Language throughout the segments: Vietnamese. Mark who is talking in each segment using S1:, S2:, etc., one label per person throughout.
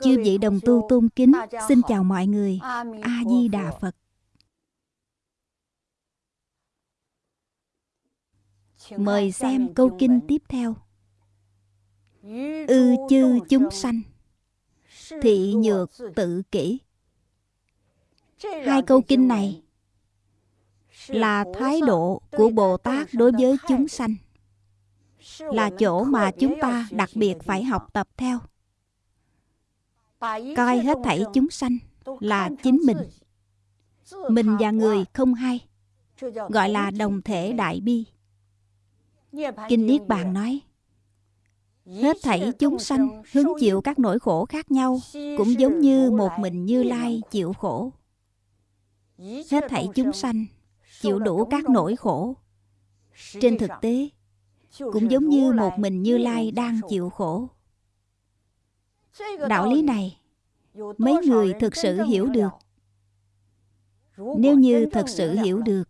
S1: Chư vị đồng tu tôn kính, xin chào mọi người. A-di-đà Phật. Mời xem câu kinh tiếp theo. Ư chư chúng sanh, thị nhược tự kỷ. Hai câu kinh này là thái độ của Bồ Tát đối với chúng sanh. Là chỗ mà chúng ta đặc biệt phải học tập theo coi hết thảy chúng sanh là chính mình. mình và người không hay gọi là đồng thể đại bi. Kinh niết bàn nói hết thảy chúng sanh hứng chịu các nỗi khổ khác nhau cũng giống như một mình như lai chịu khổ. Hết thảy chúng sanh chịu đủ các nỗi khổ. Trên thực tế cũng giống như một mình như lai đang chịu khổ đạo lý này mấy người thực sự hiểu được. nếu như thật sự hiểu được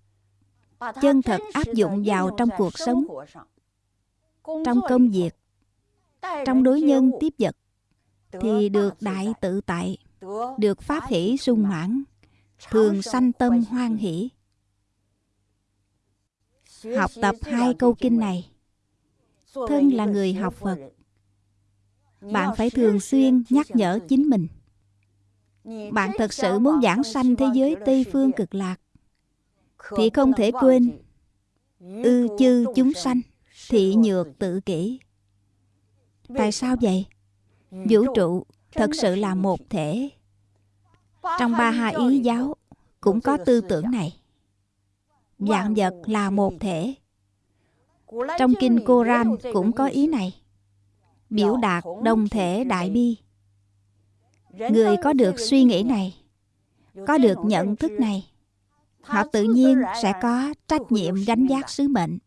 S1: chân thật áp dụng vào trong cuộc sống trong công việc trong đối nhân tiếp vật thì được đại tự tại được pháp hỷ sung mãn thường sanh tâm hoan hỷ. Học tập hai câu kinh này thân là người học phật bạn phải thường xuyên nhắc nhở chính mình. Bạn thật sự muốn giảng sanh thế giới tây phương cực lạc thì không thể quên. ư chư chúng sanh thị nhược tự kỷ. Tại sao vậy? Vũ trụ thật sự là một thể. Trong ba hai ý giáo cũng có tư tưởng này. Dạng vật là một thể. Trong kinh Koran cũng có ý này biểu đạt đồng thể đại bi. Người có được suy nghĩ này có được nhận thức này họ tự nhiên sẽ có trách nhiệm gánh vác sứ mệnh.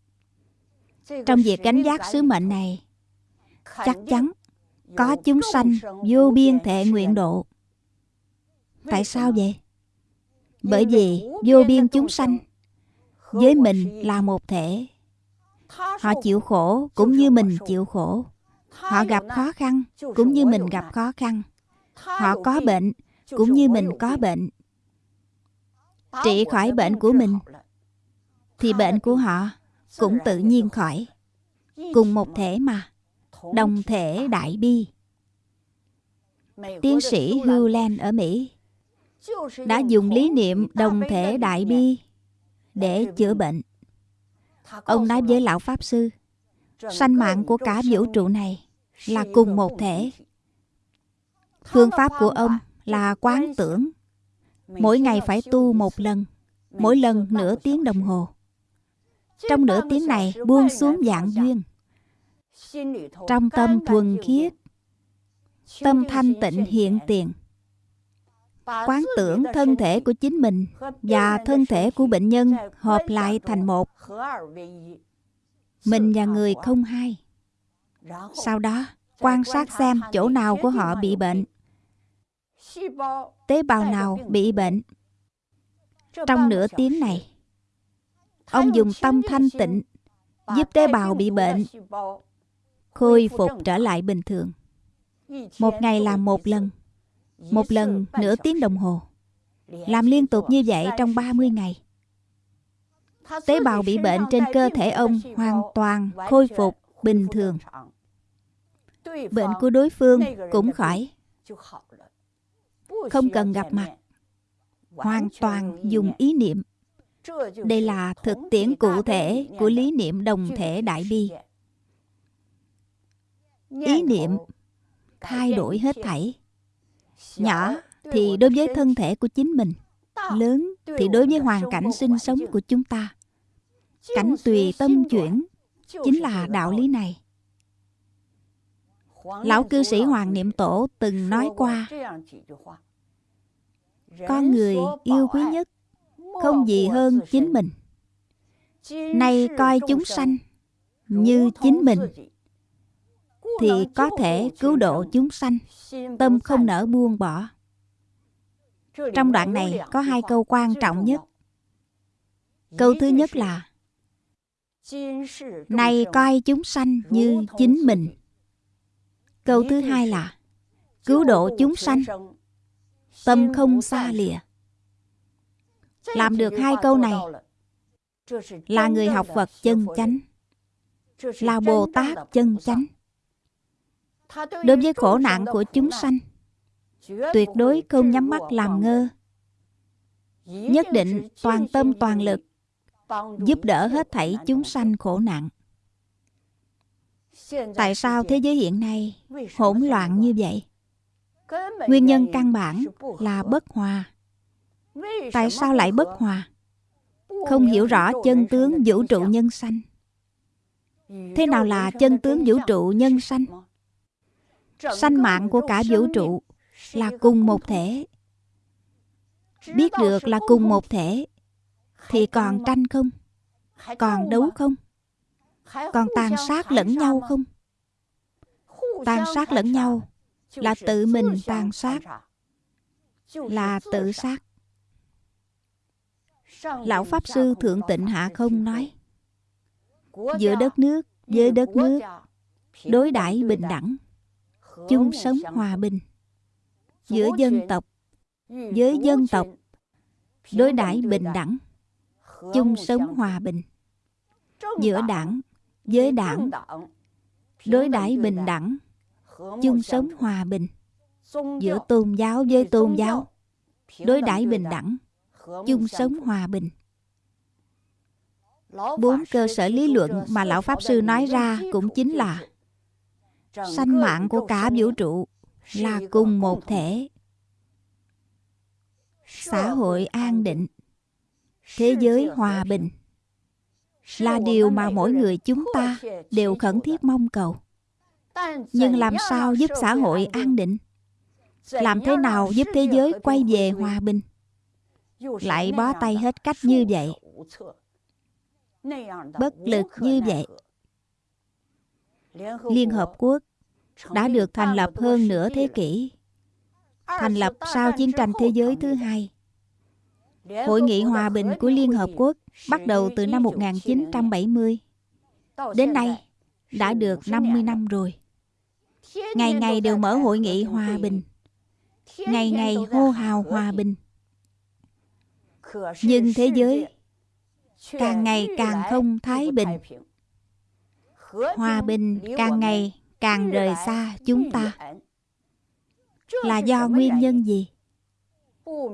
S1: Trong việc gánh vác sứ mệnh này chắc chắn có chúng sanh vô biên thể nguyện độ. Tại sao vậy? Bởi vì vô biên chúng sanh với mình là một thể. Họ chịu khổ cũng như mình chịu khổ họ gặp khó khăn cũng như mình gặp khó khăn. Họ có bệnh cũng như mình có bệnh. Trị khỏi bệnh của mình thì bệnh của họ cũng tự nhiên khỏi cùng một thể mà. Đồng thể đại bi. Tiến sĩ hugh land ở mỹ đã dùng lý niệm đồng thể đại bi để chữa bệnh. Ông nói với lão pháp sư sanh mạng của cả vũ trụ này là cùng một thể. Phương pháp của ông là quán tưởng. Mỗi ngày phải tu một lần, mỗi lần nửa tiếng đồng hồ. Trong nửa tiếng này buông xuống dạng duyên. Trong tâm thuần khiết, tâm thanh tịnh hiện tiền. Quán tưởng thân thể của chính mình và thân thể của bệnh nhân hợp lại thành một mình và người không hai sau đó, quan sát xem chỗ nào của họ bị bệnh. Tế bào nào bị bệnh. Trong nửa tiếng này, ông dùng tâm thanh tịnh giúp tế bào bị bệnh, khôi phục trở lại bình thường. Một ngày làm một lần một lần nửa tiếng đồng hồ. Làm liên tục như vậy trong 30 ngày tế bào bị bệnh trên cơ thể ông hoàn toàn khôi phục bình thường. Bệnh của đối phương cũng khỏi. Không cần gặp mặt. Hoàn toàn dùng ý niệm. Đây là thực tiễn cụ thể của lý niệm đồng thể đại bi. Ý niệm thay đổi hết thảy. Nhỏ thì đối với thân thể của chính mình, lớn thì đối với hoàn cảnh sinh sống của chúng ta, cảnh tùy tâm chuyển chính là đạo lý này. Lão cư sĩ hoàng niệm tổ từng nói qua con người yêu quý nhất không gì hơn chính mình. Nay coi chúng sanh như chính mình, thì có thể cứu độ chúng sanh, tâm không nỡ buông bỏ trong đoạn này có hai câu quan trọng nhất. Câu thứ nhất là, này coi chúng sanh như chính mình. Câu thứ hai là, cứu độ chúng sanh. Tâm không xa lìa. Làm được hai câu này, là người học phật chân chánh, là bồ tát chân chánh. Đối với khổ nạn của chúng sanh tuyệt đối không nhắm mắt làm ngơ. Nhất định toàn tâm toàn lực giúp đỡ hết thảy chúng sanh khổ nạn. Tại sao thế giới hiện nay hỗn loạn như vậy? Nguyên nhân căn bản là bất hòa. Tại sao lại bất hòa? Không hiểu rõ chân tướng vũ trụ nhân sanh. Thế nào là chân tướng vũ trụ nhân sanh? Sanh mạng của cả vũ trụ là cùng một thể. Biết được là cùng một thể, thì còn tranh không? Còn đấu không? Còn tàn sát lẫn nhau không? Tàn sát lẫn nhau là tự mình tàn sát, là tự sát. Lão pháp sư thượng tịnh hạ không nói, giữa đất nước, với đất nước, đối đãi bình đẳng, chung sống hòa bình giữa dân tộc với dân tộc đối đãi bình đẳng chung sống hòa bình. Giữa đảng với đảng đối đãi bình đẳng chung sống hòa bình. Giữa tôn giáo với tôn giáo đối đãi bình đẳng chung sống hòa bình. Bốn cơ sở lý luận mà lão pháp sư nói ra cũng chính là sanh mạng của cả vũ trụ là cùng một thể. Xã hội an định. Thế giới hòa bình. Là điều mà mỗi người chúng ta đều khẩn thiết mong cầu. Nhưng làm sao giúp xã hội an định? Làm thế nào giúp thế giới quay về hòa bình? Lại bó tay hết cách như vậy. Bất lực như vậy. Liên hợp quốc đã được thành lập hơn nửa thế kỷ thành lập sau chiến tranh thế giới thứ hai Hội nghị hòa bình của Liên Hợp Quốc bắt đầu từ năm 1970. Đến nay đã được 50 năm rồi. Ngày ngày đều mở hội nghị hòa bình. Ngày ngày hô hào hòa bình. Nhưng thế giới càng ngày càng không thái bình. Hòa bình càng ngày càng rời xa chúng ta. Là do nguyên nhân gì?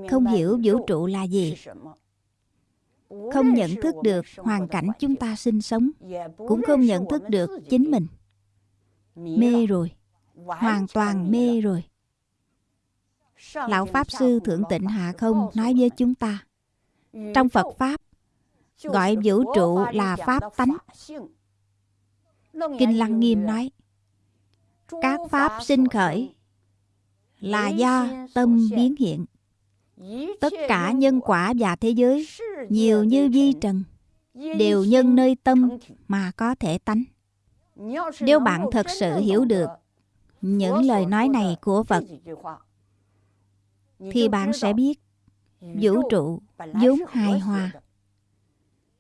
S1: không hiểu vũ trụ là gì. không nhận thức được hoàn cảnh chúng ta sinh sống cũng không nhận thức được chính mình. Mê rồi. hoàn toàn mê rồi. lão pháp sư thượng tịnh hạ không nói với chúng ta trong phật pháp gọi vũ trụ là pháp tánh. Kinh lăng nghiêm nói các pháp sinh khởi là do tâm biến hiện. Tất cả nhân quả và thế giới nhiều như vi trần đều nhân nơi tâm mà có thể tánh. Nếu bạn thật sự hiểu được những lời nói này của phật thì bạn sẽ biết vũ trụ vốn hài hòa.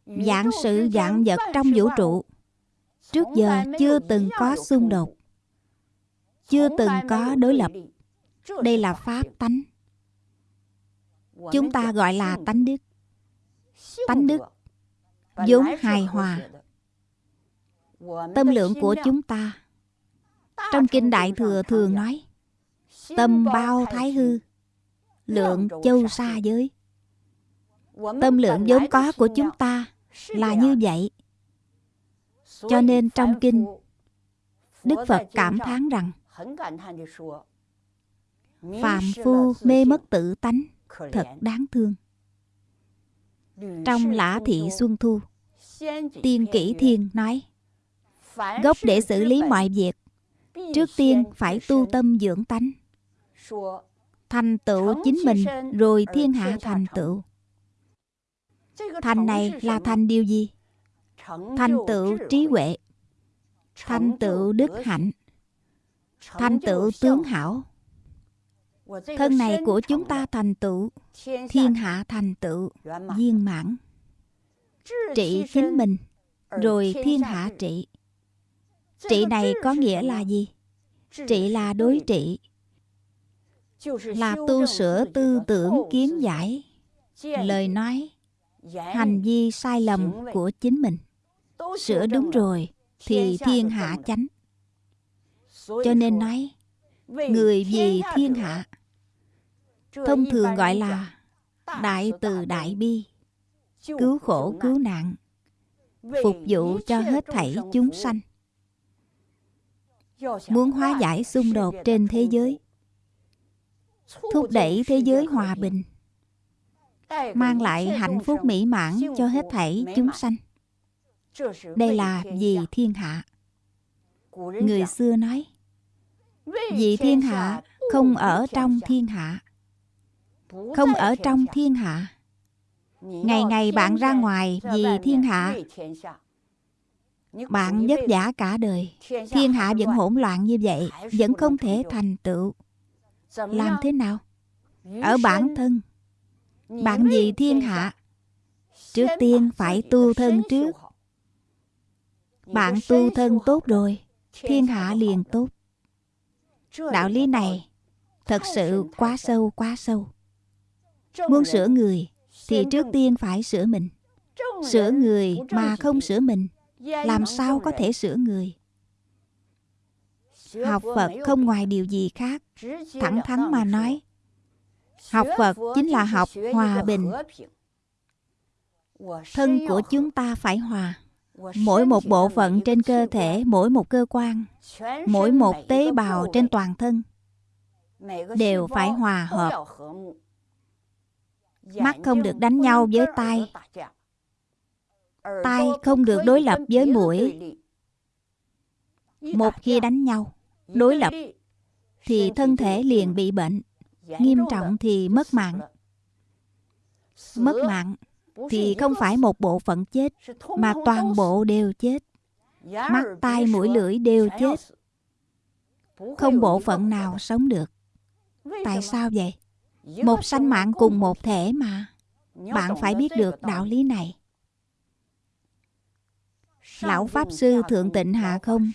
S1: dạng sự dạng vật trong vũ trụ trước giờ chưa từng có xung đột chưa từng có đối lập. đây là pháp tánh. Chúng ta gọi là tánh đức. Tánh đức vốn hài hòa. tâm lượng của chúng ta. Trong kinh đại thừa thường nói tâm bao thái hư lượng châu xa giới. Tâm lượng vốn có của chúng ta là như vậy. Cho nên trong kinh đức phật cảm thán rằng phàm phu mê mất tự tánh thật đáng thương。trong lã thị xuân thu tiên kỷ thiên nói gốc để xử lý mọi việc trước tiên phải tu tâm dưỡng tánh。thành tựu chính mình rồi thiên hạ thành tựu。thành này là thành điều gì？thành tựu trí huệ thành tựu đức hạnh thành tựu tướng hảo. Thân này của chúng ta thành tựu. Thiên hạ thành tựu. viên mãn. Trị chính mình. rồi thiên hạ trị. Trị này có nghĩa là gì? Trị là đối trị. Là tu sửa tư tưởng kiến giải. Lời nói. Hành vi sai lầm của chính mình. Sửa đúng rồi thì thiên hạ chánh cho nên nói người vì thiên hạ thông thường gọi là đại từ đại bi cứu khổ cứu nạn phục vụ cho hết thảy chúng sanh. Muốn hóa giải xung đột trên thế giới thúc đẩy thế giới hòa bình mang lại hạnh phúc mỹ mãn cho hết thảy chúng sanh. Đây là vì thiên hạ. Người xưa nói vì thiên hạ không ở trong thiên hạ. Không ở trong thiên hạ. Ngày ngày bạn ra ngoài vì thiên hạ. bạn vất vả cả đời. thiên hạ vẫn hỗn loạn như vậy vẫn không thể thành tựu. Làm thế nào? Ở bản thân. Bạn vì thiên hạ. trước tiên phải tu thân trước. bạn tu thân tốt rồi. thiên hạ liền tốt đạo lý này thật sự quá sâu quá sâu. Muốn sửa người thì trước tiên phải sửa mình. Sửa người mà không sửa mình làm sao có thể sửa người? Học phật không ngoài điều gì khác thẳng thắn mà nói. Học phật chính là học hòa bình. thân của chúng ta phải hòa mỗi một bộ phận trên cơ thể, mỗi một cơ quan, mỗi một tế bào trên toàn thân đều phải hòa hợp. Mắt không được đánh nhau với tai. Tai không được đối lập với mũi. Một khi đánh nhau, đối lập, thì thân thể liền bị bệnh. Nghiêm trọng thì mất mạng. Mất mạng thì không phải một bộ phận chết mà toàn bộ đều chết. Mắt tai mũi lưỡi đều chết. không bộ phận nào sống được. Tại sao vậy? một sanh mạng cùng một thể mà. Bạn phải biết được đạo lý này. Lão pháp sư thượng tịnh hạ không?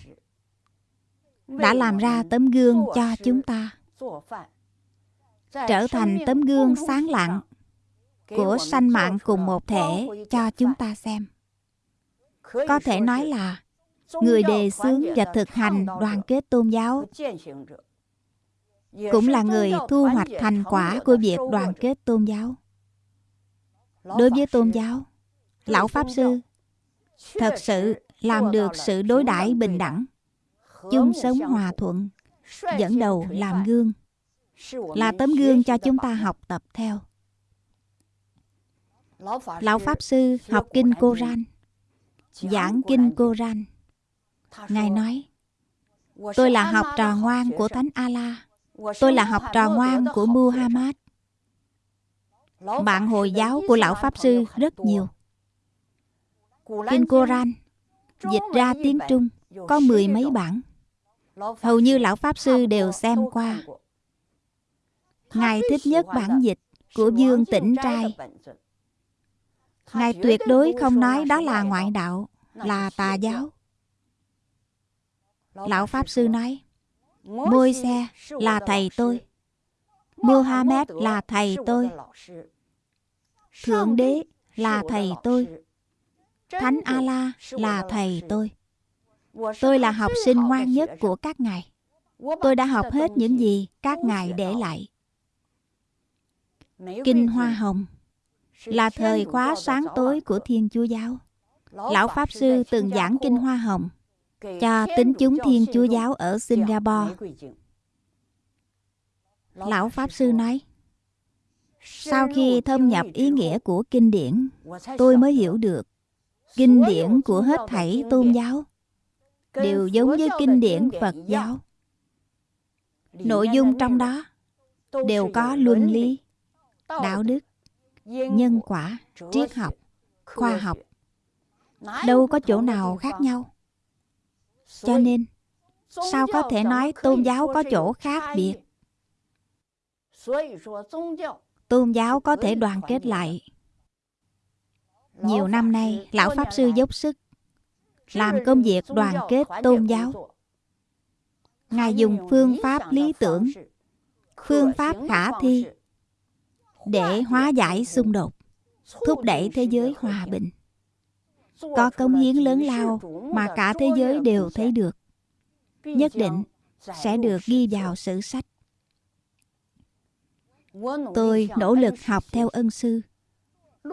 S1: đã làm ra tấm gương cho chúng ta. trở thành tấm gương sáng lặng của sanh mạng cùng một thể cho chúng ta xem. có thể nói là người đề xướng và thực hành đoàn kết tôn giáo. cũng là người thu hoạch thành quả của việc đoàn kết tôn giáo. Đối với tôn giáo lão pháp sư thật sự làm được sự đối đãi bình đẳng chung sống hòa thuận dẫn đầu làm gương là tấm gương cho chúng ta học tập theo lão pháp sư học kinh cô ran giảng kinh cô ran ngài nói, tôi là học trò ngoan của thánh a la tôi là học trò ngoan của muhammad. Bạn hồi giáo của lão pháp sư rất nhiều. Kinh koran dịch ra tiếng trung, có mười mấy bản hầu như lão pháp sư đều xem qua. Ngài thích nhất bản dịch của dương tĩnh trai ngài tuyệt đối không nói đó là ngoại đạo là tà giáo. lão pháp sư nói môi xe là thầy tôi. Muhammad là thầy tôi. Thượng đế là thầy tôi. Thánh a la là thầy tôi. Tôi là học sinh ngoan nhất của các ngài. Tôi đã học hết những gì các ngài để lại. Kinh hoa hồng là thời khóa sáng tối của thiên chúa giáo. Lão pháp sư từng giảng kinh hoa hồng cho tính chúng thiên chúa giáo ở singapore. lão pháp sư nói sau khi thâm nhập ý nghĩa của kinh điển tôi mới hiểu được kinh điển của hết thảy tôn giáo đều giống với kinh điển phật giáo. Nội dung trong đó đều có luân lý. đạo đức nhân quả triết học khoa học. đâu có chỗ nào khác nhau. Cho nên sao có thể nói tôn giáo có chỗ khác biệt? Tôn giáo có thể đoàn kết lại. Nhiều năm nay lão pháp sư dốc sức làm công việc đoàn kết tôn giáo. ngài dùng phương pháp lý tưởng phương pháp khả thi để hóa giải xung đột, thúc đẩy thế giới hòa bình. Có công hiến lớn lao mà cả thế giới đều thấy được, nhất định sẽ được ghi vào sử sách. Tôi nỗ lực học theo ân sư,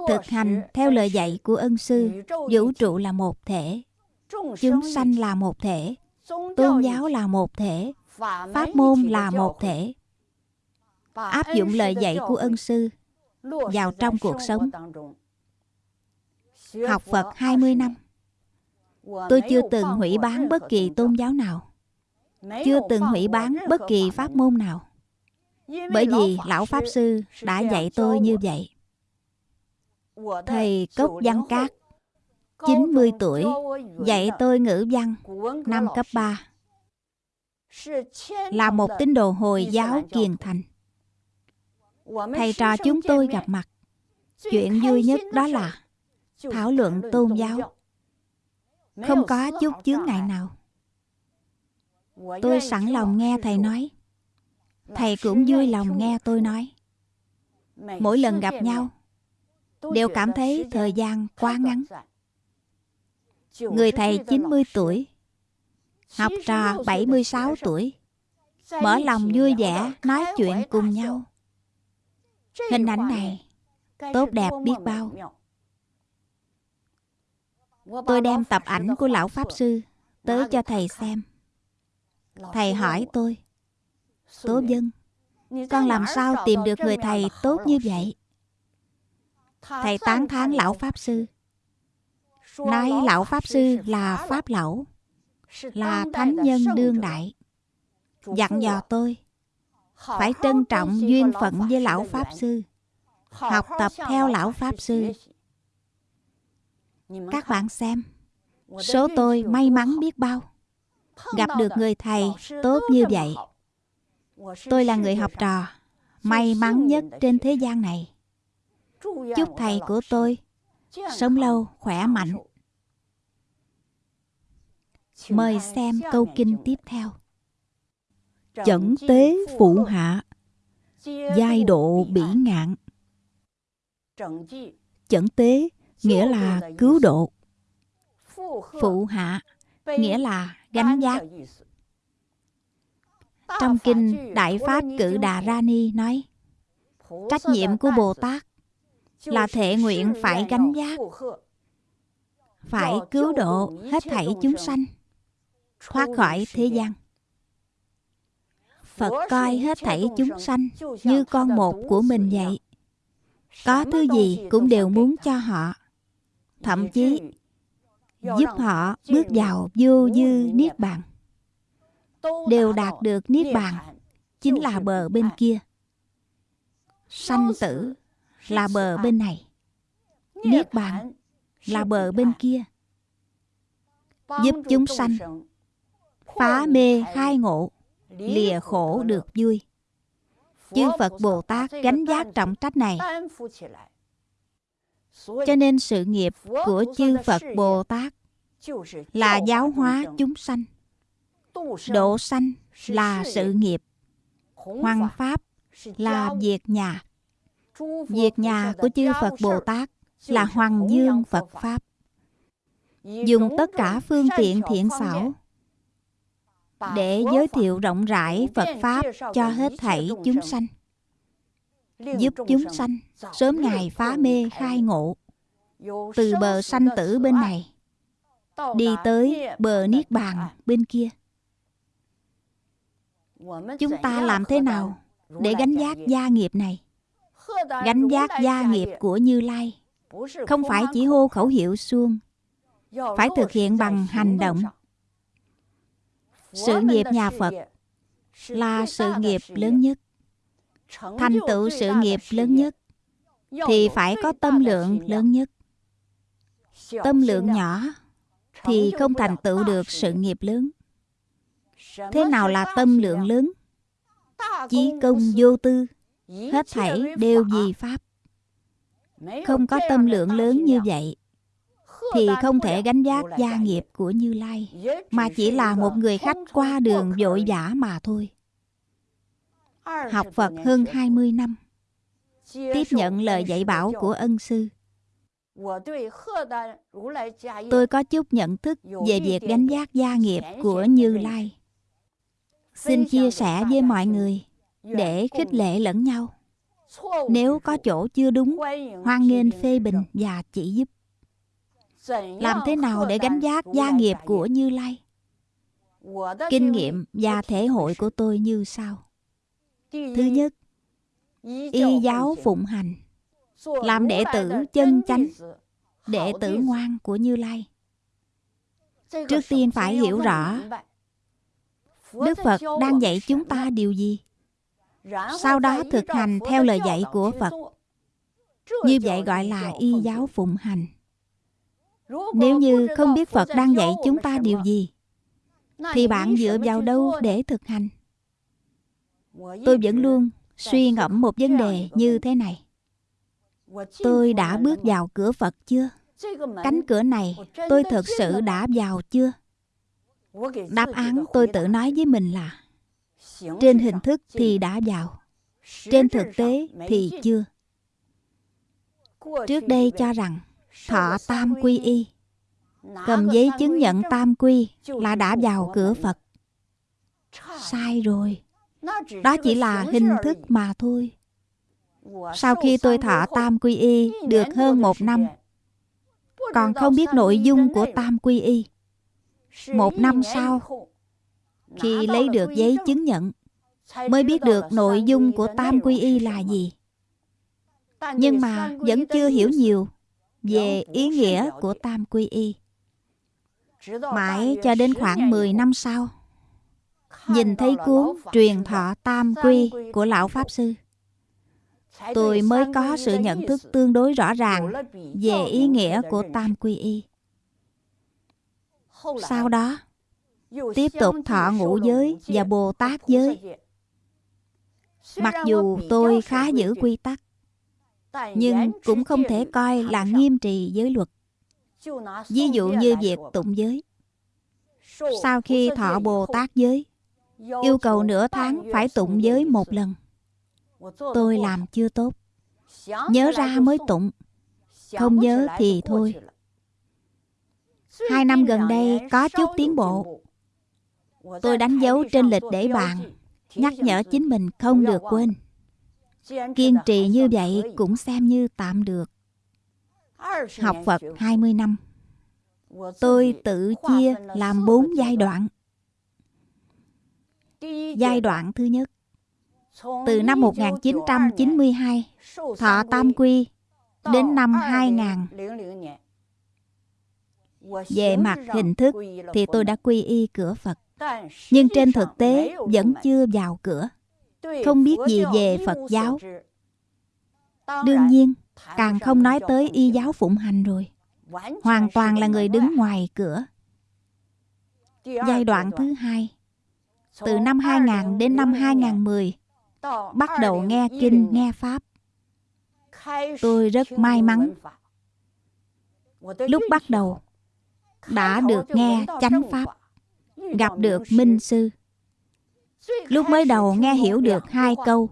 S1: thực hành theo lời dạy của ân sư, vũ trụ là một thể, chúng sanh là một thể, tôn giáo là một thể, pháp môn là một thể áp dụng lời dạy của ân sư vào trong cuộc sống. học Phật 20 năm. Tôi chưa từng hủy bán bất kỳ tôn giáo nào. Chưa từng hủy bán bất kỳ pháp môn nào. Bởi vì Lão Pháp Sư đã dạy tôi như vậy. Thầy Cốc Văn Cát 90 tuổi Dạy tôi ngữ văn Năm cấp 3 Là một tín đồ Hồi giáo kiền thành Thầy trò chúng tôi gặp mặt. Chuyện vui nhất đó là Thảo luận tôn giáo. Không có chút chướng ngại nào. Tôi sẵn lòng nghe thầy nói. Thầy cũng vui lòng nghe tôi nói. Mỗi lần gặp nhau Đều cảm thấy thời gian quá ngắn. Người thầy 90 tuổi Học trò 76 tuổi Mở lòng vui vẻ Nói chuyện cùng nhau Hình ảnh này Tốt đẹp biết bao. Tôi đem tập ảnh của lão Pháp Sư Tới cho thầy xem. Thầy hỏi tôi Tố dân Con làm sao tìm được người thầy tốt như vậy? Thầy tán thán lão Pháp Sư Nói lão Pháp Sư là Pháp Lão Là Thánh Nhân Đương Đại. Dặn dò tôi Phải trân trọng duyên phận với lão Pháp Sư Học tập theo lão Pháp Sư Các bạn xem Số tôi may mắn biết bao. Gặp được người thầy tốt như vậy. Tôi là người học trò May mắn nhất trên thế gian này. Chúc thầy của tôi Sống lâu, khỏe mạnh. Mời xem câu kinh tiếp theo Chẩn tế phụ hạ. Giai độ bỉ ngạn. Chẩn tế nghĩa là cứu độ. Phụ hạ nghĩa là gánh giác. Trong kinh Đại Pháp Cự Đà Ra Ni nói, Trách nhiệm của Bồ Tát là thể nguyện phải gánh giác, phải cứu độ hết thảy chúng sanh, thoát khỏi thế gian phật coi hết thảy chúng sanh như con một của mình vậy. Có thứ gì cũng đều muốn cho họ. Thậm chí giúp họ bước vào vô dư niết bàn. Đều đạt được niết bàn, chính là bờ bên kia. Sanh tử là bờ bên này. Niết bàn là bờ bên kia. Giúp chúng sanh phá mê khai ngộ lìa khổ được vui. Chư phật bồ tát gánh giác trọng trách này. cho nên sự nghiệp của chư phật bồ tát là giáo hóa chúng sanh. độ sanh là sự nghiệp. hoàng pháp là việc nhà. Việc nhà của chư Phật Bồ Tát là Hoàng Dương Phật Pháp. Dùng tất cả phương tiện thiện xảo để giới thiệu rộng rãi Phật Pháp cho hết thảy chúng sanh. Giúp chúng sanh sớm ngày phá mê khai ngộ. Từ bờ sanh tử bên này đi tới bờ niết bàn bên kia. Chúng ta làm thế nào để gánh giác gia nghiệp này? gánh giác gia nghiệp của Như Lai không phải chỉ hô khẩu hiệu suông phải thực hiện bằng hành động sự nghiệp nhà Phật là sự nghiệp lớn nhất thành tựu sự nghiệp lớn nhất thì phải có tâm lượng lớn nhất tâm lượng nhỏ thì không thành tựu được sự nghiệp lớn Thế nào là tâm lượng lớn? Chí công vô tư, hết thảy đều vì Pháp. Không có tâm lượng lớn như vậy, thì không thể gánh giác gia nghiệp của Như Lai, mà chỉ là một người khách qua đường vội vã mà thôi. Học Phật hơn 20 năm, tiếp nhận lời dạy bảo của ân sư. Tôi có chút nhận thức về việc gánh giác gia nghiệp của Như Lai. Xin chia sẻ với mọi người để khích lệ lẫn nhau. Nếu có chỗ chưa đúng, hoan nghênh phê bình và chỉ giúp. Làm thế nào để gánh giác gia nghiệp của Như Lai? Kinh nghiệm và thể hội của tôi như sau. Thứ nhất, y giáo phụng hành, làm đệ tử chân chánh, đệ tử ngoan của Như Lai. Trước tiên phải hiểu rõ Đức Phật đang dạy chúng ta điều gì? Sau đó thực hành theo lời dạy của Phật. Như vậy gọi là y giáo phụng hành. Nếu như không biết Phật đang dạy chúng ta điều gì, thì bạn dựa vào đâu để thực hành? Tôi vẫn luôn suy ngẫm một vấn đề như thế này. Tôi đã bước vào cửa Phật chưa? Cánh cửa này tôi thật sự đã vào chưa? Đáp án tôi tự nói với mình là Trên hình thức thì đã vào Trên thực tế thì chưa Trước đây cho rằng Thọ tam quy y. Cầm giấy chứng nhận tam quy Là đã vào cửa Phật. Sai rồi. Đó chỉ là hình thức mà thôi. Sau khi tôi thọ tam quy y Được hơn một năm Còn không biết nội dung của tam quy y. Một năm sau, khi lấy được giấy chứng nhận, mới biết được nội dung của Tam Quy Y là gì. Nhưng mà vẫn chưa hiểu nhiều về ý nghĩa của Tam Quy Y. Mãi cho đến khoảng 10 năm sau, nhìn thấy cuốn truyền thọ Tam Quy của Lão Pháp Sư, tôi mới có sự nhận thức tương đối rõ ràng về ý nghĩa của Tam Quy Y. Sau đó, tiếp tục thọ ngũ giới và Bồ Tát giới. Mặc dù tôi khá giữ quy tắc, nhưng cũng không thể coi là nghiêm trì giới luật. Ví dụ như việc tụng giới. Sau khi thọ Bồ Tát giới, yêu cầu nửa tháng phải tụng giới một lần. Tôi làm chưa tốt. Nhớ ra mới tụng, không nhớ thì thôi. Hai năm gần đây có chút tiến bộ. Tôi đánh dấu trên lịch để bàn, nhắc nhở chính mình không được quên. Kiên trì như vậy cũng xem như tạm được. Học Phật 20 năm. Tôi tự chia làm bốn giai đoạn. Giai đoạn thứ nhất Từ năm 1992 Thọ Tam Quy, Đến năm 2000 về mặt hình thức thì tôi đã quy y cửa Phật. Nhưng trên thực tế vẫn chưa vào cửa. Không biết gì về Phật giáo. Đương nhiên, càng không nói tới y giáo phụng hành rồi. Hoàn toàn là người đứng ngoài cửa. Giai đoạn thứ hai. Từ năm 2000 đến năm 2010 Bắt đầu nghe kinh, nghe Pháp. Tôi rất may mắn. Lúc bắt đầu đã được nghe chánh pháp gặp được minh sư lúc mới đầu nghe hiểu được hai câu.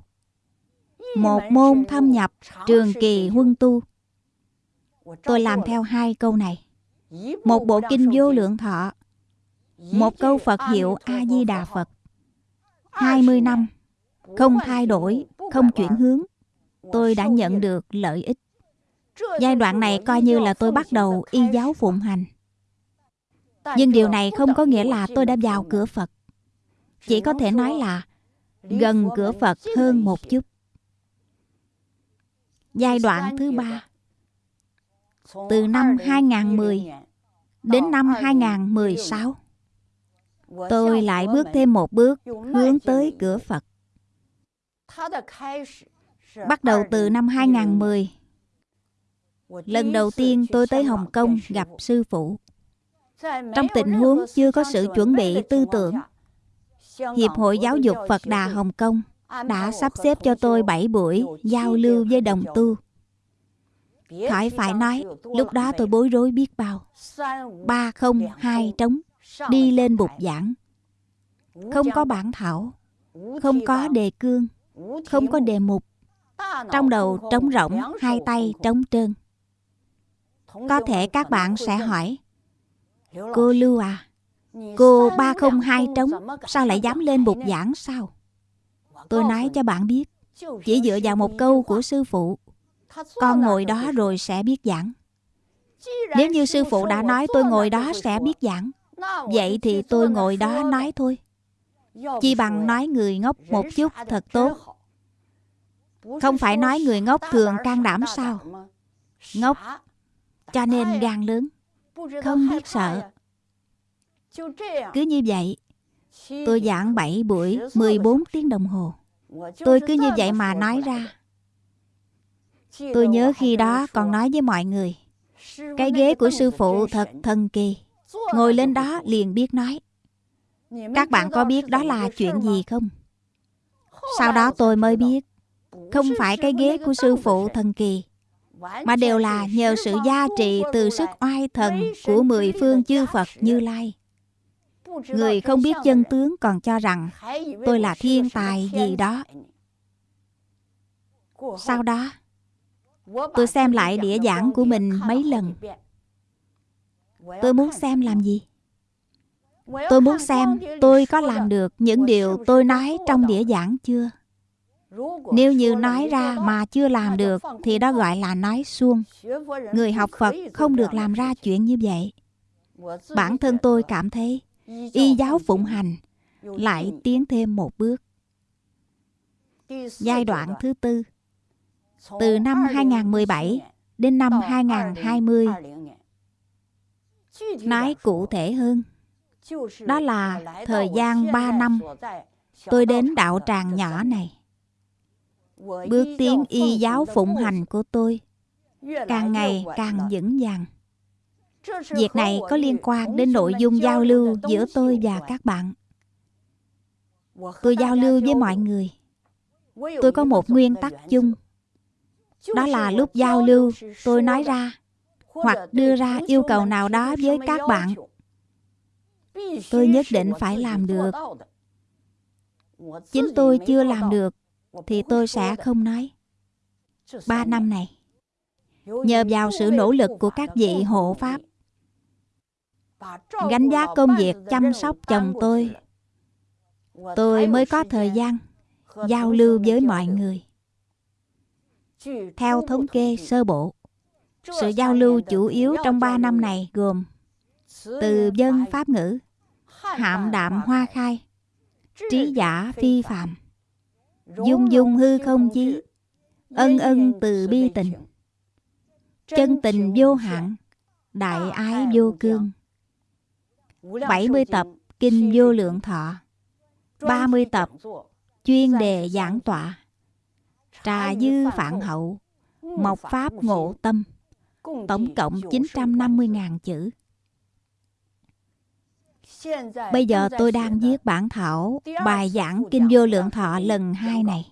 S1: Một môn thâm nhập trường kỳ huân tu. Tôi làm theo hai câu này. Một bộ kinh vô lượng thọ. Một câu phật hiệu a di đà phật 20 năm. Không thay đổi, không chuyển hướng. Tôi đã nhận được lợi ích. Giai đoạn này coi như là tôi bắt đầu y giáo phụng hành. Nhưng điều này không có nghĩa là tôi đã vào cửa Phật. Chỉ có thể nói là gần cửa Phật hơn một chút. Giai đoạn thứ ba, Từ năm 2010 đến năm 2016 Tôi lại bước thêm một bước hướng tới cửa Phật. Bắt đầu từ năm 2010 Lần đầu tiên tôi tới Hồng Kông gặp sư phụ trong tình huống chưa có sự chuẩn bị tư tưởng Hiệp hội Giáo dục Phật Đà Hồng Kông đã sắp xếp cho tôi 7 buổi giao lưu với đồng tu. Khỏi phải nói, lúc đó tôi bối rối biết bao. Ba không hai trống, đi lên bục giảng. Không có bản thảo, không có đề cương, không có đề mục. Trong đầu trống rỗng, hai tay trống trơn. Có thể các bạn sẽ hỏi, Cô Lưu à, cô ba không hai trống, sao lại dám lên bục giảng sao? Tôi nói cho bạn biết, chỉ dựa vào một câu của sư phụ, con ngồi đó rồi sẽ biết giảng. Nếu như sư phụ đã nói tôi ngồi đó sẽ biết giảng, vậy thì tôi ngồi đó nói thôi. Chi bằng nói người ngốc một chút thật tốt. Không phải nói người ngốc thường can đảm sao? Ngốc, cho nên gan lớn, không biết sợ. Cứ như vậy, tôi giảng 7 buổi 14 tiếng đồng hồ. Tôi cứ như vậy mà nói ra. Tôi nhớ khi đó còn nói với mọi người, cái ghế của sư phụ thật thần kỳ. Ngồi lên đó liền biết nói. Các bạn có biết đó là chuyện gì không? Sau đó tôi mới biết, không phải cái ghế của sư phụ thần kỳ, mà đều là nhờ sự gia trị từ sức oai thần của mười phương chư Phật Như Lai. Người không biết chân tướng còn cho rằng tôi là thiên tài gì đó. Sau đó, tôi xem lại đĩa giảng của mình mấy lần. Tôi muốn xem làm gì? Tôi muốn xem tôi có làm được những điều tôi nói trong đĩa giảng chưa? Nếu như nói ra mà chưa làm được thì đó gọi là nói suông. Người học Phật không được làm ra chuyện như vậy. Bản thân tôi cảm thấy y giáo phụng hành lại tiến thêm một bước. Giai đoạn thứ tư từ năm 2017 đến năm 2020. Nói cụ thể hơn, đó là thời gian 3 năm tôi đến đạo tràng nhỏ này. Bước tiến y giáo phụng hành của tôi càng ngày càng vững vàng. Việc này có liên quan đến nội dung giao lưu giữa tôi và các bạn. Tôi giao lưu với mọi người. Tôi có một nguyên tắc chung. Đó là lúc giao lưu, tôi nói ra hoặc đưa ra yêu cầu nào đó với các bạn. Tôi nhất định phải làm được. Chính tôi chưa làm được thì tôi sẽ không nói. Ba năm này, nhờ vào sự nỗ lực của các vị hộ pháp, gánh giá công việc, chăm sóc chồng tôi. Tôi mới có thời gian giao lưu với mọi người. Theo thống kê sơ bộ, sự giao lưu chủ yếu trong 3 năm này gồm từ dân pháp ngữ, hạm đạm hoa khai, trí giả phi phạm dung dung hư không chí, ân ân từ bi tình, chân tình vô hạn, đại ái vô cương. 70 tập Kinh Vô Lượng Thọ. 30 tập chuyên đề giảng tọa. Trà Dư Phạn Hậu. Mộc Pháp Ngộ Tâm. Tổng cộng 950.000 chữ. Bây giờ tôi đang viết bản thảo bài giảng Kinh Vô Lượng Thọ lần 2 này.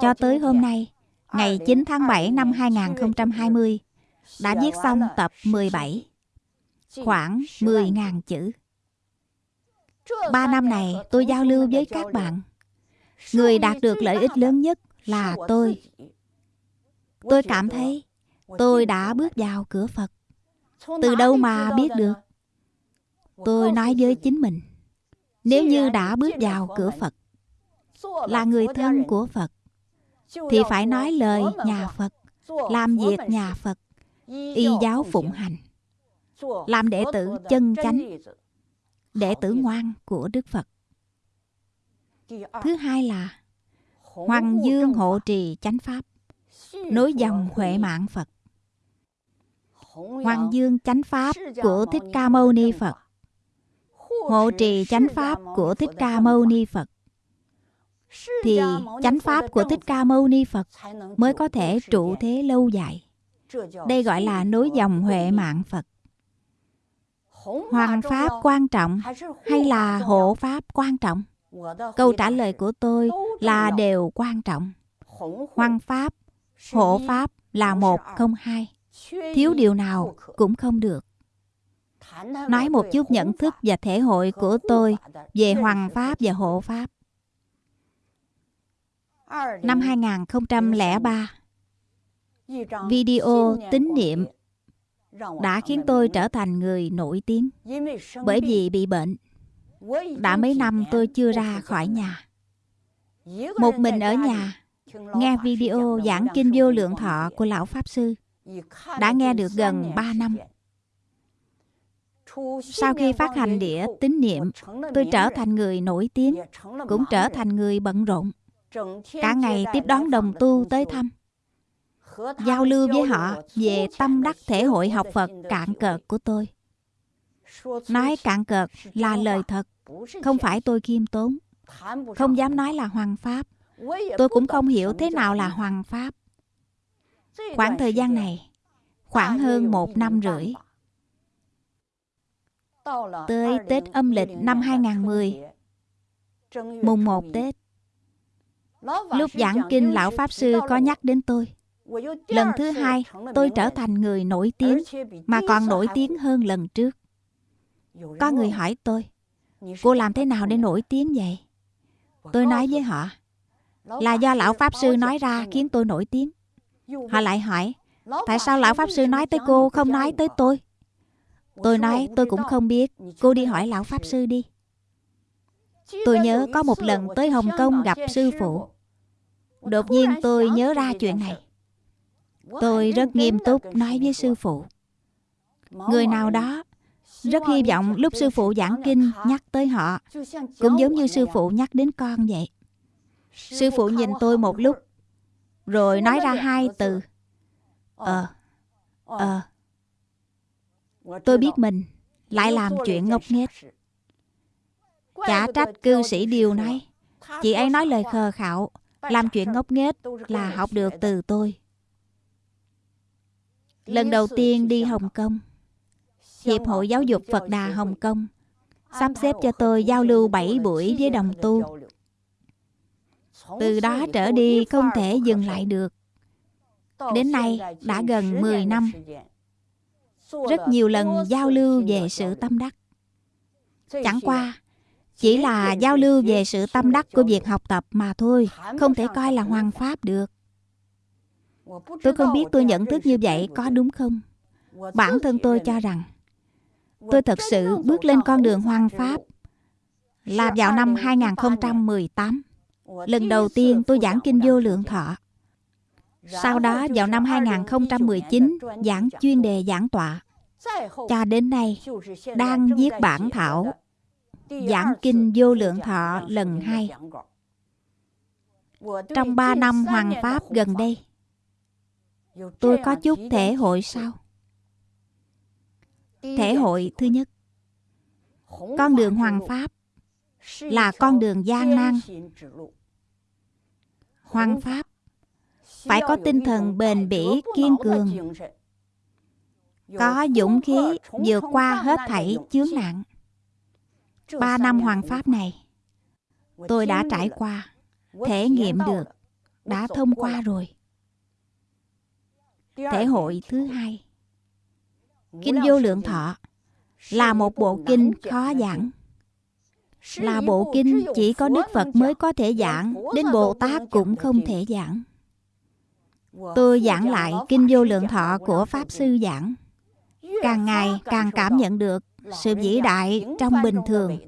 S1: Cho tới hôm nay, ngày 9 tháng 7 năm 2020, đã viết xong tập 17 khoảng 10.000 chữ. Ba năm này tôi giao lưu với các bạn. Người đạt được lợi ích lớn nhất là tôi. Tôi cảm thấy tôi đã bước vào cửa Phật. Từ đâu mà biết được? Tôi nói với chính mình. Nếu như đã bước vào cửa Phật, là người thân của Phật, thì phải nói lời nhà Phật, làm việc nhà Phật, y giáo phụng hành làm đệ tử chân chánh đệ tử ngoan của đức phật。thứ hai là hoàng dương hộ trì chánh pháp nối dòng huệ mạng phật hoàng dương chánh pháp của thích ca mâu ni phật hộ trì chánh pháp của thích ca mâu ni phật thì chánh pháp của thích ca mâu ni phật mới có thể trụ thế lâu dài đây gọi là nối dòng huệ mạng phật Hoàng Pháp quan trọng hay là hộ Pháp quan trọng? câu trả lời của tôi là đều quan trọng. hoằng pháp hộ pháp là một không hai. thiếu điều nào cũng không được. nói một chút nhận thức và thể hội của tôi về hoàng pháp và hộ pháp. Năm 2003 video tín niệm đã khiến tôi trở thành người nổi tiếng bởi vì bị bệnh. Đã mấy năm tôi chưa ra khỏi nhà. Một mình ở nhà nghe video giảng kinh vô lượng thọ của lão pháp sư đã nghe được gần 3 năm. Sau khi phát hành đĩa tín niệm tôi trở thành người nổi tiếng cũng trở thành người bận rộn. Cả ngày tiếp đón đồng tu tới thăm giao lưu với họ về tâm đắc thể hội học phật cạn cợt của tôi. Nói cạn cợt là lời thật, không phải tôi khiêm tốn. Không dám nói là hoàng pháp. Tôi cũng không hiểu thế nào là hoàng pháp. Khoảng thời gian này, khoảng hơn một năm rưỡi, tới Tết âm lịch năm 2010 mùng 1 Tết, lúc giảng kinh, lão pháp sư có nhắc đến tôi lần thứ hai tôi trở thành người nổi tiếng mà còn nổi tiếng hơn lần trước. Có người hỏi tôi cô làm thế nào để nổi tiếng vậy? Tôi nói với họ là do lão pháp sư nói ra khiến tôi nổi tiếng. Họ lại hỏi tại sao lão pháp sư nói tới cô không nói tới tôi? Tôi nói tôi cũng không biết cô đi hỏi lão pháp sư đi. Tôi nhớ có một lần tới hồng kông gặp sư phụ. Đột nhiên tôi nhớ ra chuyện này tôi rất nghiêm túc nói với sư phụ. Người nào đó rất hy vọng lúc sư phụ giảng kinh nhắc tới họ cũng giống như sư phụ nhắc đến con vậy. Sư phụ nhìn tôi một lúc rồi nói ra hai từ. ờ ờ tôi biết mình lại làm chuyện ngốc nghếch. chả trách cư sĩ điều nói. Chị ấy nói lời khờ khạo làm chuyện ngốc nghếch là học được từ tôi lần đầu tiên đi hồng kông. Hiệp hội giáo dục phật đà hồng kông sắp xếp cho tôi giao lưu 7 buổi với đồng tu. Từ đó trở đi không thể dừng lại được. Đến nay đã gần 10 năm. Rất nhiều lần giao lưu về sự tâm đắc. Chẳng qua, chỉ là giao lưu về sự tâm đắc của việc học tập mà thôi, không thể coi là hoàn pháp được tôi không biết tôi nhận thức như vậy có đúng không bản thân tôi cho rằng tôi thật sự bước lên con đường hoang pháp là vào năm 2018. Lần đầu tiên tôi giảng kinh vô lượng thọ. Sau đó vào năm 2019 giảng chuyên đề giảng tọa. Cho đến nay đang viết bản thảo giảng kinh vô lượng thọ lần hai. Trong 3 năm hoàng pháp gần đây, tôi có chút thể hội sau. Thể hội thứ nhất Con đường hoàng pháp là con đường gian nan. Hoàng pháp phải có tinh thần bền bỉ, kiên cường, có dũng khí vượt qua hết thảy chướng nạn. Ba năm hoàng pháp này, tôi đã trải qua, thể nghiệm được, đã thông qua rồi. Thể hội thứ hai Kinh Vô Lượng Thọ là một bộ kinh khó giảng. Là bộ kinh chỉ có Đức Phật mới có thể giảng, đến Bồ Tát cũng không thể giảng. Tôi giảng lại Kinh Vô Lượng Thọ của Pháp Sư giảng. Càng ngày càng cảm nhận được sự vĩ đại trong bình thường,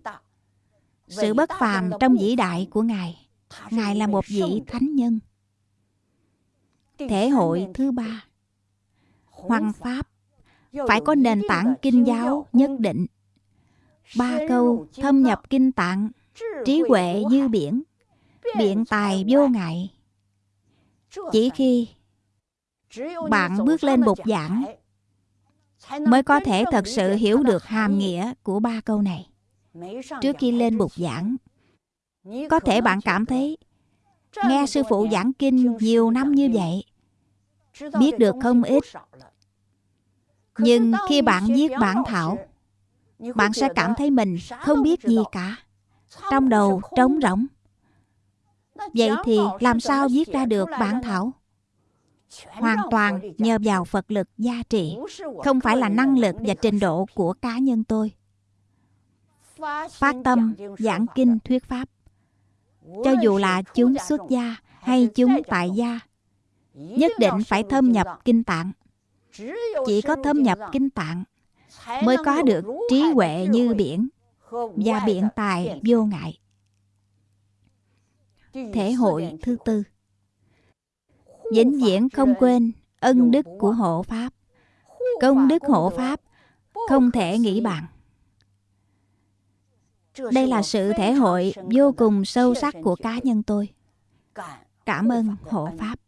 S1: sự bất phàm trong vĩ đại của Ngài. Ngài là một vị thánh nhân. Thể hội thứ ba Hoằng Pháp phải có nền tảng kinh giáo nhất định. Ba câu thâm nhập kinh tạng, trí huệ như biển, biện tài vô ngại. Chỉ khi bạn bước lên bục giảng mới có thể thật sự hiểu được hàm nghĩa của ba câu này. Trước khi lên bục giảng, có thể bạn cảm thấy nghe sư phụ giảng kinh nhiều năm như vậy, biết được không ít nhưng khi bạn viết bản thảo bạn sẽ cảm thấy mình không biết gì cả. Trong đầu trống rỗng. Vậy thì làm sao viết ra được bản thảo? Hoàn toàn nhờ vào Phật lực gia trị, không phải là năng lực và trình độ của cá nhân tôi. Phát tâm giảng kinh thuyết pháp, cho dù là chúng xuất gia hay chúng tại gia, nhất định phải thâm nhập kinh tạng. Chỉ có thâm nhập kinh tạng mới có được trí huệ như biển và biện tài vô ngại. Thể hội thứ tư. Vĩnh viễn không quên ân đức của hộ pháp. Công đức hộ pháp không thể nghĩ bằng đây là sự thể hội vô cùng sâu sắc của cá nhân tôi. Cảm ơn hộ pháp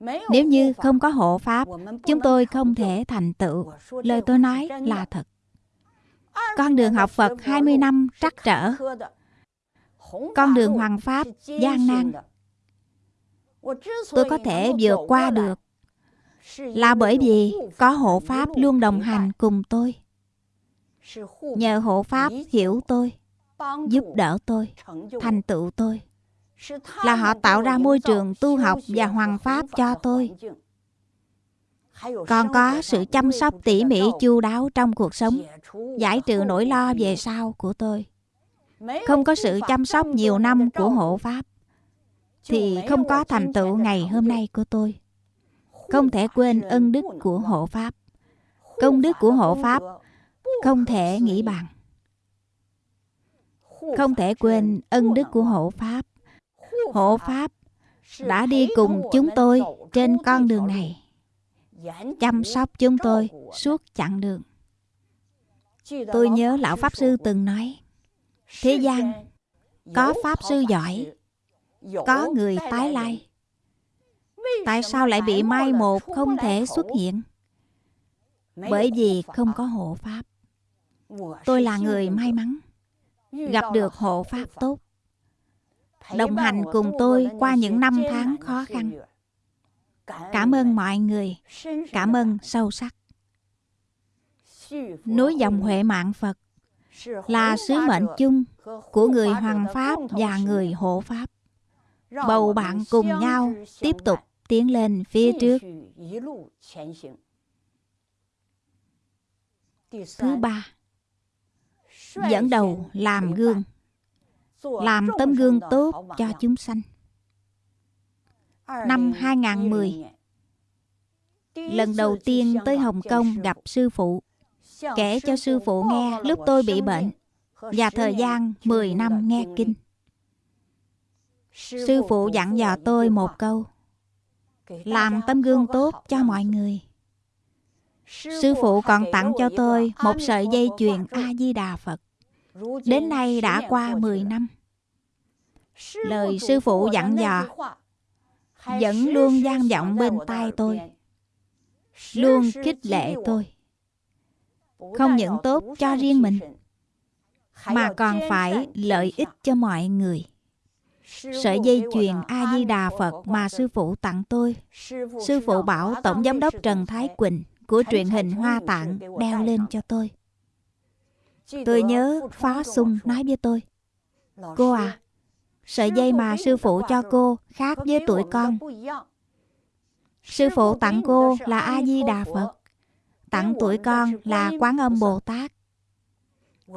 S1: nếu như không có hộ pháp chúng tôi không thể thành tựu. Lời tôi nói là thật. Con đường học phật 20 năm trắc trở. con đường hoàng pháp gian nan. tôi có thể vượt qua được. là bởi vì có hộ pháp luôn đồng hành cùng tôi. Nhờ hộ pháp hiểu tôi giúp đỡ tôi thành tựu tôi là họ tạo ra môi trường tu học và hoàng pháp cho tôi. Còn có sự chăm sóc tỉ mỉ chu đáo trong cuộc sống, giải trừ nỗi lo về sau của tôi. Không có sự chăm sóc nhiều năm của hộ pháp, thì không có thành tựu ngày hôm nay của tôi. Không thể quên ân đức của hộ pháp. Công đức của hộ pháp không thể nghĩ bằng. Không thể quên ân đức của hộ pháp hộ pháp đã đi cùng chúng tôi trên con đường này. chăm sóc chúng tôi suốt chặng đường. Tôi nhớ lão pháp sư từng nói thế gian có pháp sư giỏi có người tái lai. Tại sao lại bị mai một không thể xuất hiện? Bởi vì không có hộ pháp. Tôi là người may mắn gặp được hộ pháp tốt đồng hành cùng tôi qua những năm tháng khó khăn. cảm ơn mọi người. cảm ơn sâu sắc. núi dòng huệ mạng phật là sứ mệnh chung của người hoàng pháp và người hộ pháp. Bầu bạn cùng nhau tiếp tục tiến lên phía trước. thứ ba dẫn đầu làm gương làm tấm gương tốt cho chúng sanh. Năm 2010 lần đầu tiên tới Hồng Kông gặp sư phụ kể cho sư phụ nghe lúc tôi bị bệnh và thời gian 10 năm nghe kinh. sư phụ dặn dò tôi một câu làm tấm gương tốt cho mọi người. sư phụ còn tặng cho tôi một sợi dây chuyền a di đà phật. đến nay đã qua 10 năm lời sư phụ dặn dò. vẫn luôn gian vọng bên tai tôi. luôn khích lệ tôi. Không những tốt cho riêng mình mà còn phải lợi ích cho mọi người. Sợi dây chuyền A-di-đà Phật mà sư phụ tặng tôi. Sư phụ bảo Tổng Giám đốc Trần Thái Quỳnh của truyền hình Hoa Tạng đeo lên cho tôi. Tôi nhớ Phó Sung nói với tôi Cô à, sợi dây mà sư phụ cho cô khác với tuổi con Sư phụ tặng cô là A-di-đà Phật Tặng tuổi con là Quán Âm Bồ Tát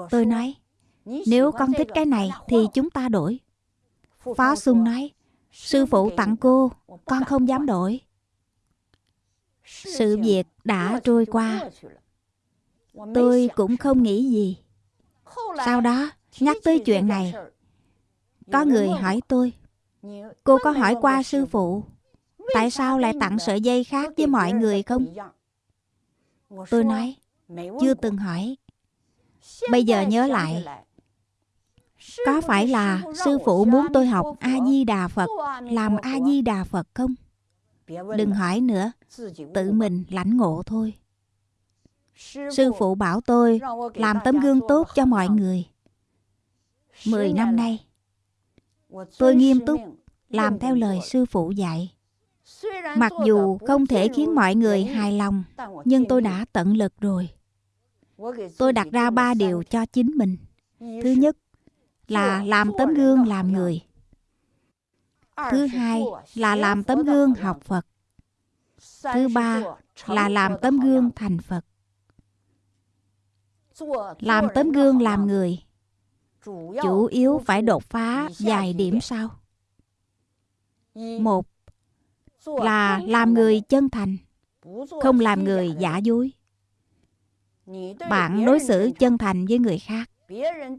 S1: Tôi nói Nếu con thích cái này thì chúng ta đổi Phó Xuân nói, sư phụ tặng cô, con không dám đổi. Sự việc đã trôi qua. Tôi cũng không nghĩ gì. Sau đó, nhắc tới chuyện này, có người hỏi tôi, cô có hỏi qua sư phụ, tại sao lại tặng sợi dây khác với mọi người không? Tôi nói, chưa từng hỏi. Bây giờ nhớ lại, có phải là sư phụ muốn tôi học A-di-đà Phật Làm A-di-đà Phật không? Đừng hỏi nữa Tự mình lãnh ngộ thôi. Sư phụ bảo tôi Làm tấm gương tốt cho mọi người. Mười năm nay Tôi nghiêm túc Làm theo lời sư phụ dạy. Mặc dù không thể khiến mọi người hài lòng Nhưng tôi đã tận lực rồi. Tôi đặt ra ba điều cho chính mình. Thứ nhất là làm tấm gương làm người. thứ hai là làm tấm gương học phật. Thứ ba là làm tấm gương thành phật. Làm tấm gương làm người chủ yếu phải đột phá vài điểm sau. Một là làm người chân thành không làm người giả dối. Bạn đối xử chân thành với người khác.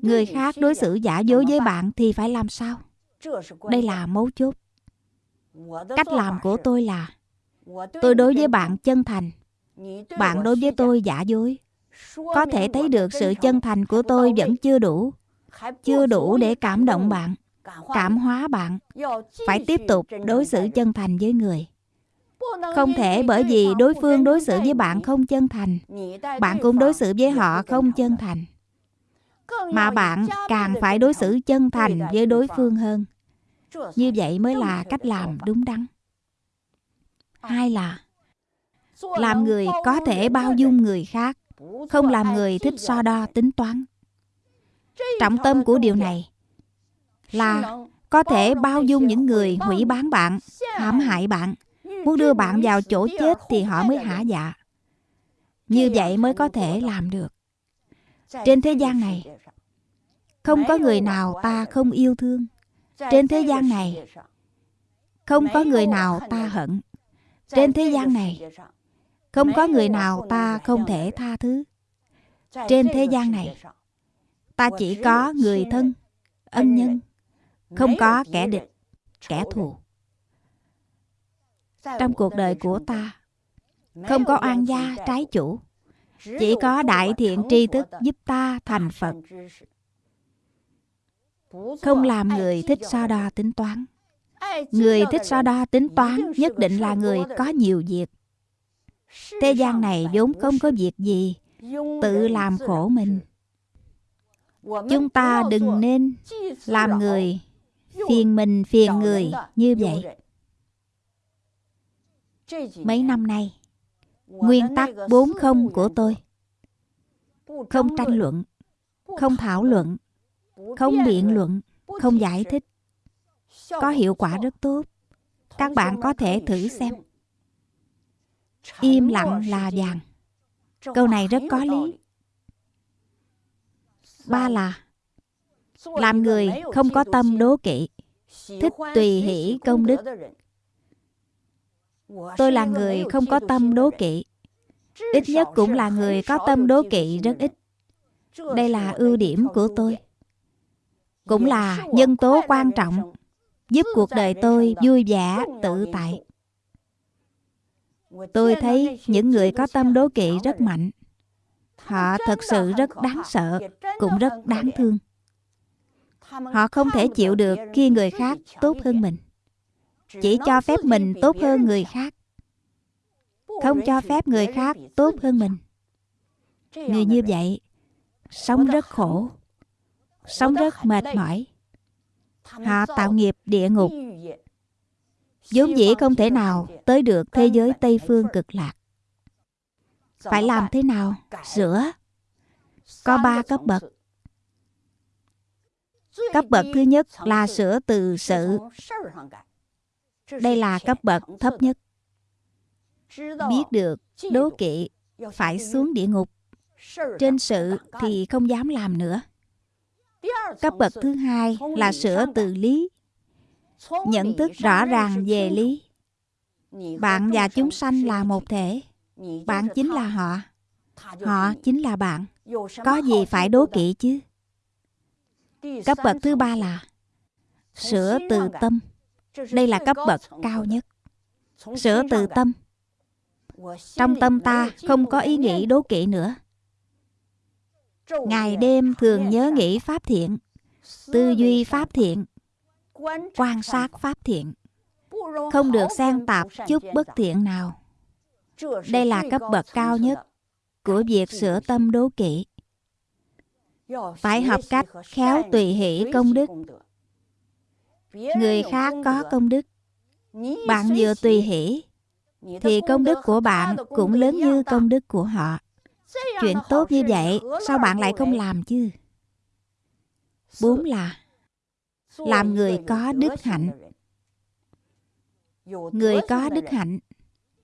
S1: Người khác đối xử giả dối với bạn thì phải làm sao? Đây là mấu chốt. Cách làm của tôi là tôi đối với bạn chân thành. Bạn đối với tôi giả dối. Có thể thấy được sự chân thành của tôi vẫn chưa đủ chưa đủ để cảm động bạn, cảm hóa bạn. Phải tiếp tục đối xử chân thành với người. Không thể bởi vì đối phương đối xử với bạn không chân thành, bạn cũng đối xử với họ không chân thành. Mà bạn càng phải đối xử chân thành với đối phương hơn. Như vậy mới là cách làm đúng đắn. Hai là, làm người có thể bao dung người khác, không làm người thích so đo tính toán trọng tâm của điều này là có thể bao dung những người hủy bán bạn, hãm hại bạn. Muốn đưa bạn vào chỗ chết thì họ mới hả dạ. Như vậy mới có thể làm được. Trên thế gian này, không có người nào ta không yêu thương. Trên thế gian này, không có người nào ta hận. Trên thế gian này, không có người nào ta không thể tha thứ. Trên thế gian này ta chỉ có người thân, ân nhân, không có kẻ địch, kẻ thù. Trong cuộc đời của ta, không có oan gia, trái chủ, chỉ có đại thiện tri thức giúp ta thành phật. Không làm người thích so đo tính toán. Người thích so đo tính toán nhất định là người có nhiều việc. Thế gian này vốn không có việc gì tự làm khổ mình chúng ta đừng nên làm người phiền mình phiền người như vậy. mấy năm nay nguyên tắc bốn không của tôi. không tranh luận không thảo luận không biện luận không giải thích. có hiệu quả rất tốt các bạn có thể thử xem. im lặng là vàng câu này rất có lý ba là làm người không có tâm đố kỵ thích tùy hỷ công đức. tôi là người không có tâm đố kỵ. ít nhất cũng là người có tâm đố kỵ rất ít. đây là ưu điểm của tôi. cũng là nhân tố quan trọng giúp cuộc đời tôi vui vẻ tự tại. tôi thấy những người có tâm đố kỵ rất mạnh họ thật sự rất đáng sợ, cũng rất đáng thương. Họ không thể chịu được khi người khác tốt hơn mình, chỉ cho phép mình tốt hơn người khác. Không cho phép người khác tốt hơn mình. Người như vậy, sống rất khổ, sống rất mệt mỏi. Họ tạo nghiệp địa ngục, vốn dĩ không thể nào tới được thế giới tây phương cực lạc phải làm thế nào? sửa có ba cấp bậc. cấp bậc thứ nhất là sửa từ sự. đây là cấp bậc thấp nhất. Biết được đố kỵ phải xuống địa ngục. trên sự thì không dám làm nữa. Cấp bậc thứ hai là sửa từ lý. Nhận thức rõ ràng về lý. bạn và chúng sanh là một thể bạn chính là họ. Họ chính là bạn. Có gì phải đố kỵ chứ? cấp bậc thứ ba là sửa từ tâm. Đây là cấp bậc cao nhất. Sửa từ tâm. Trong tâm ta không có ý nghĩ đố kỵ nữa. Ngày đêm thường nhớ nghĩ pháp thiện tư duy pháp thiện quan sát pháp thiện. Không được xen tạp chút bất thiện nào đây là cấp bậc cao nhất của việc sửa tâm đố kỵ. Phải học cách khéo tùy hỷ công đức. Người khác có công đức. Bạn vừa tùy hỷ thì công đức của bạn cũng lớn như công đức của họ. Chuyện tốt như vậy sao bạn lại không làm chứ? Bốn là làm người có đức hạnh. Người có đức hạnh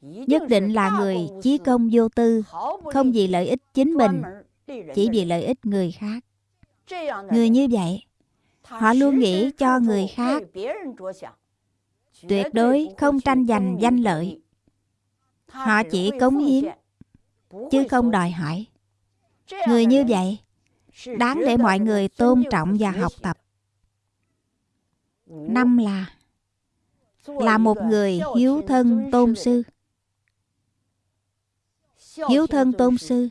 S1: nhất định là người chí công vô tư, không vì lợi ích chính mình, chỉ vì lợi ích người khác. Người như vậy, họ luôn nghĩ cho người khác. Tuyệt đối không tranh giành danh lợi. Họ chỉ cống hiến, chứ không đòi hỏi. Người như vậy, đáng để mọi người tôn trọng và học tập. Năm là là một người hiếu thân tôn sư hiếu thân tôn sư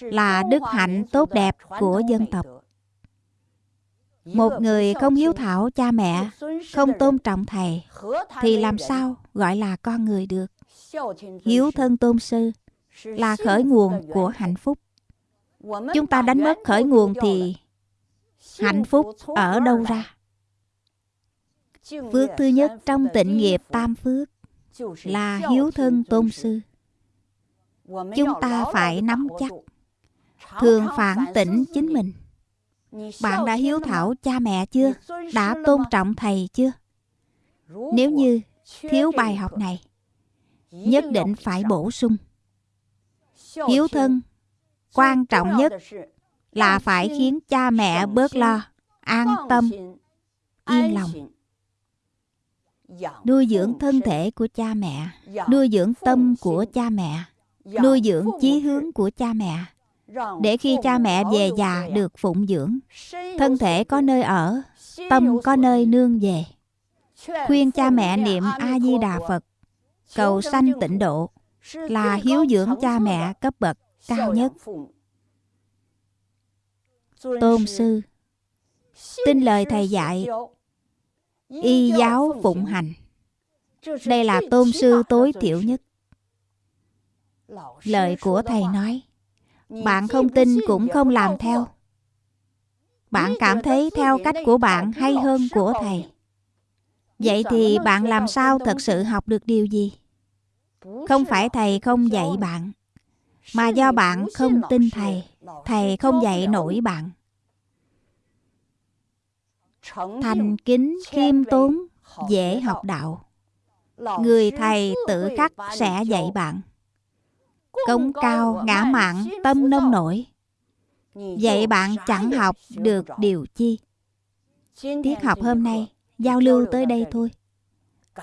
S1: là đức hạnh tốt đẹp của dân tộc. Một người không hiếu thảo cha mẹ, không tôn trọng thầy, thì làm sao gọi là con người được? Hiếu thân tôn sư là khởi nguồn của hạnh phúc. Chúng ta đánh mất khởi nguồn thì hạnh phúc ở đâu ra? Phước thứ nhất trong tịnh nghiệp tam phước là hiếu thân tôn sư chúng ta phải nắm chắc thường phản tỉnh chính mình. Bạn đã hiếu thảo cha mẹ chưa? đã tôn trọng thầy chưa? Nếu như thiếu bài học này nhất định phải bổ sung. Hiếu thân quan trọng nhất là phải khiến cha mẹ bớt lo an tâm yên lòng. nuôi dưỡng thân thể của cha mẹ nuôi dưỡng tâm của cha mẹ nuôi dưỡng chí hướng của cha mẹ. để khi cha mẹ về già được phụng dưỡng thân thể có nơi ở tâm có nơi nương về. Khuyên cha mẹ niệm a di đà phật. Cầu sanh tịnh độ là hiếu dưỡng cha mẹ cấp bậc cao nhất. tôn sư. tin lời thầy dạy y giáo phụng hành. Đây là tôn sư tối thiểu nhất lời của thầy nói bạn không tin cũng không làm theo. Bạn cảm thấy theo cách của bạn hay hơn của thầy. Vậy thì bạn làm sao thật sự học được điều gì? Không phải thầy không dạy bạn mà do bạn không tin thầy thầy không dạy nổi bạn. Thành kính khiêm tốn dễ học đạo. Người thầy tự khắc sẽ dạy bạn công cao ngã mạn tâm nông nổi. Vậy bạn chẳng học được điều chi? Tiết học hôm nay giao lưu tới đây thôi.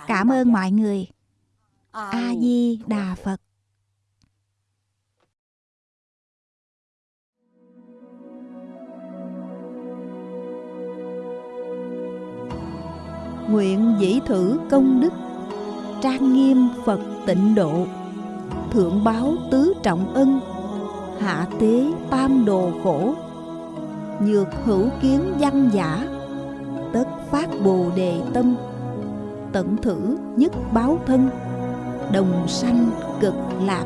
S1: Cảm ơn mọi người. A di đà phật.
S2: Nguyện dĩ thử công đức trang nghiêm phật tịnh độ thượng báo tứ trọng ân, hạ tế tam đồ khổ, nhược hữu kiến văn giả, tất phát bồ đề tâm tận thử nhất báo thân, đồng sanh cực lạc.